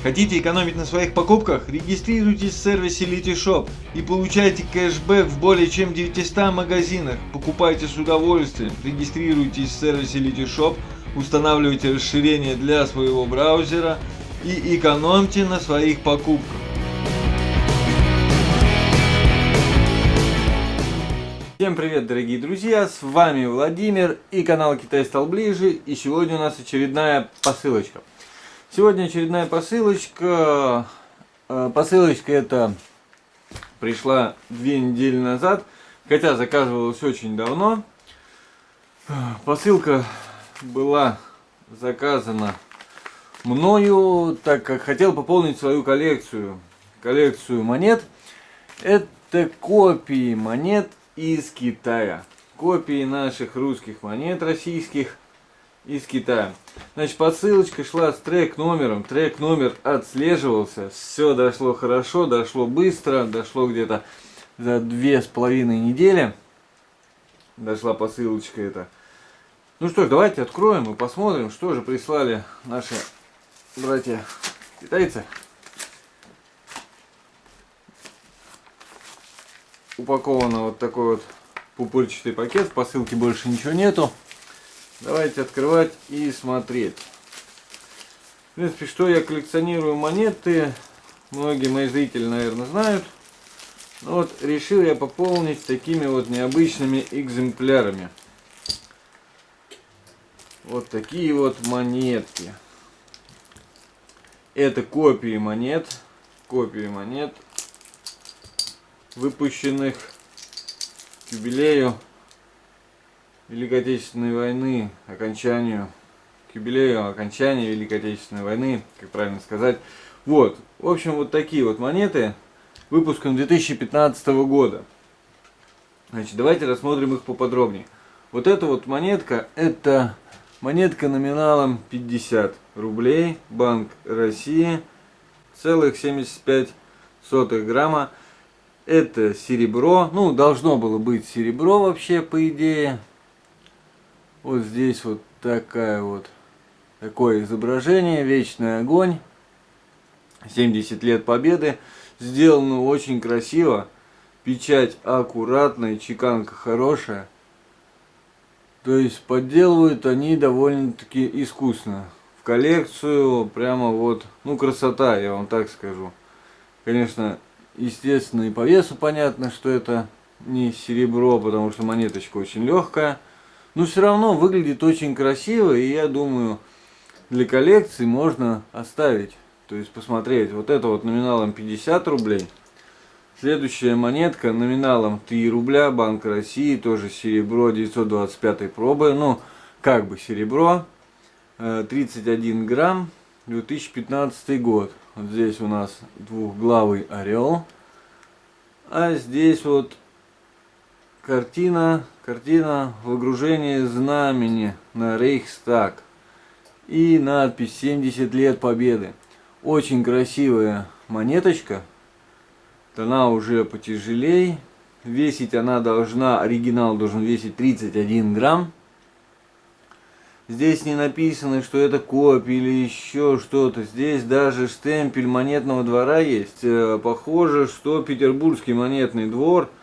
Хотите экономить на своих покупках? Регистрируйтесь в сервисе Litishop и получайте кэшбэк в более чем 900 магазинах. Покупайте с удовольствием. Регистрируйтесь в сервисе Litishop, устанавливайте расширение для своего браузера и экономьте на своих покупках. Всем привет, дорогие друзья, с вами Владимир и канал Китай стал ближе, и сегодня у нас очередная посылочка. Сегодня очередная посылочка. Э, посылочка эта пришла две недели назад, хотя заказывалась очень давно. Посылка была заказана мною, так как хотел пополнить свою коллекцию, коллекцию монет. Это копии монет из Китая. Копии наших русских монет российских из Китая. Значит, посылочка шла с трек номером. Трек номер отслеживался. Все дошло хорошо, дошло быстро. Дошло где-то за две с половиной недели. Дошла посылочка эта. Ну что ж, давайте откроем и посмотрим, что же прислали наши братья китайцы. Упаковано вот такой вот пупырчатый пакет. В посылке больше ничего нету. Давайте открывать и смотреть. В принципе, что я коллекционирую монеты, многие мои зрители, наверное, знают. Но вот решил я пополнить такими вот необычными экземплярами. Вот такие вот монетки. Это копии монет. Копии монет, выпущенных к юбилею Великой Отечественной войны, окончанию, к юбилею окончания Великой Отечественной войны, как правильно сказать. Вот, в общем, вот такие вот монеты, выпуском 2015 года. Значит, давайте рассмотрим их поподробнее. Вот эта вот монетка, это монетка номиналом 50 рублей, Банк России, целых 75 сотых грамма. Это серебро, ну, должно было быть серебро вообще, по идее. Вот здесь вот такая вот такое изображение, вечный огонь, 70 лет победы, сделано очень красиво, печать аккуратная, чеканка хорошая, то есть подделывают они довольно-таки искусно. В коллекцию прямо вот, ну красота, я вам так скажу. Конечно, естественно и по весу понятно, что это не серебро, потому что монеточка очень легкая. Но все равно выглядит очень красиво, и я думаю, для коллекции можно оставить. То есть посмотреть, вот это вот номиналом 50 рублей. Следующая монетка номиналом 3 рубля, Банк России, тоже серебро 925 пробы. Ну, как бы серебро, 31 э, грамм, 2015 год. Вот здесь у нас двухглавый орел. А здесь вот картина, картина выгружения знамени на Рейхстаг и надпись 70 лет победы. Очень красивая монеточка. Она уже потяжелей. Весить она должна, оригинал должен весить 31 грамм. Здесь не написано, что это копия или еще что-то. Здесь даже штемпель монетного двора есть. Э, похоже, что Петербургский монетный двор –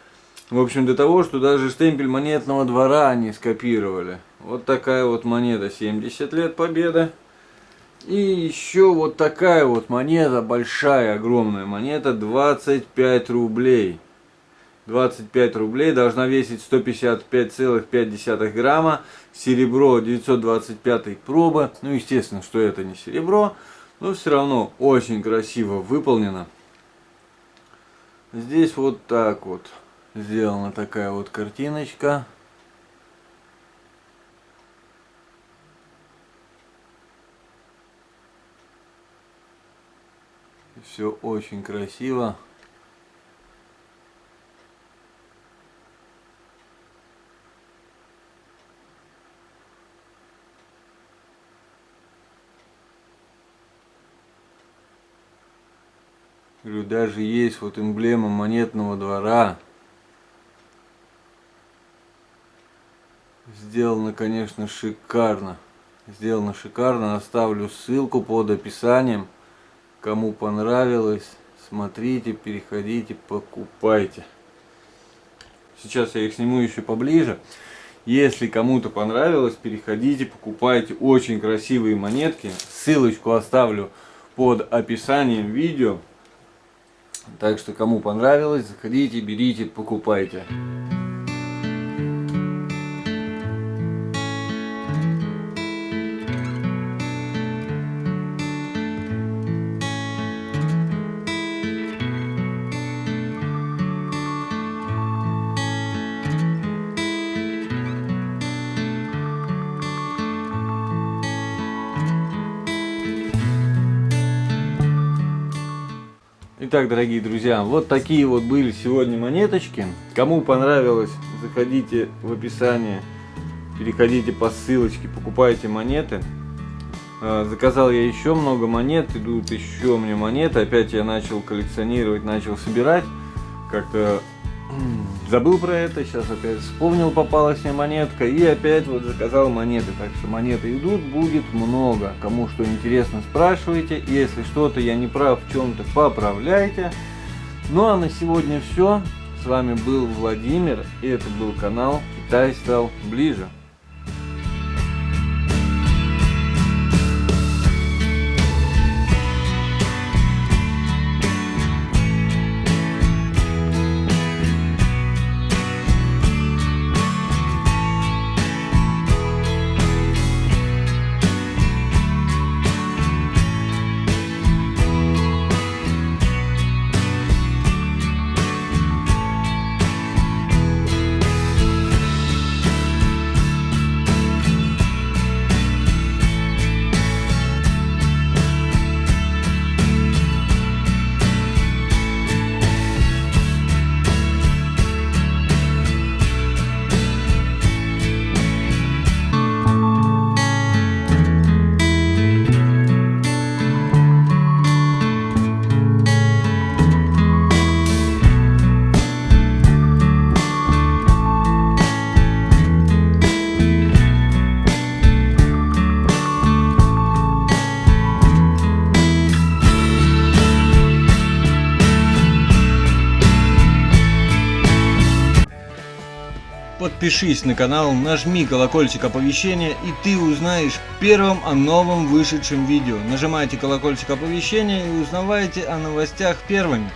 в общем, до того, что даже штемпель монетного двора они скопировали. Вот такая вот монета, 70 лет победы. И еще вот такая вот монета, большая, огромная монета, 25 рублей. 25 рублей, должна весить 155,5 грамма, серебро 925 пробы, ну естественно, что это не серебро, но все равно очень красиво выполнено. Здесь вот так вот сделана такая вот картиночка. Все очень красиво. Говорю, даже есть вот эмблема монетного двора. Сделано, конечно, шикарно. Сделано шикарно. Оставлю ссылку под описанием. Кому понравилось, смотрите, переходите, покупайте. Сейчас я их сниму еще поближе. Если кому-то понравилось, переходите, покупайте. Очень красивые монетки. Ссылочку оставлю под описанием видео. Так что кому понравилось, заходите, берите, покупайте. Итак, дорогие друзья, вот такие вот были сегодня монеточки. Кому понравилось, заходите в описание, переходите по ссылочке, покупайте монеты. А, заказал я еще много монет, идут еще мне монеты. Опять я начал коллекционировать, начал собирать. Как-то забыл про это, сейчас опять вспомнил, попалась мне монетка и опять вот заказал монеты. Так что монеты идут, будет много. Кому что интересно, спрашивайте. Если что-то я не прав в чем-то, поправляйте. Ну а на сегодня все. С вами был Владимир и это был канал Китай стал ближе. Подпишись на канал, нажми колокольчик оповещения и ты узнаешь первым о новом вышедшем видео. Нажимайте колокольчик оповещения и узнавайте о новостях первыми.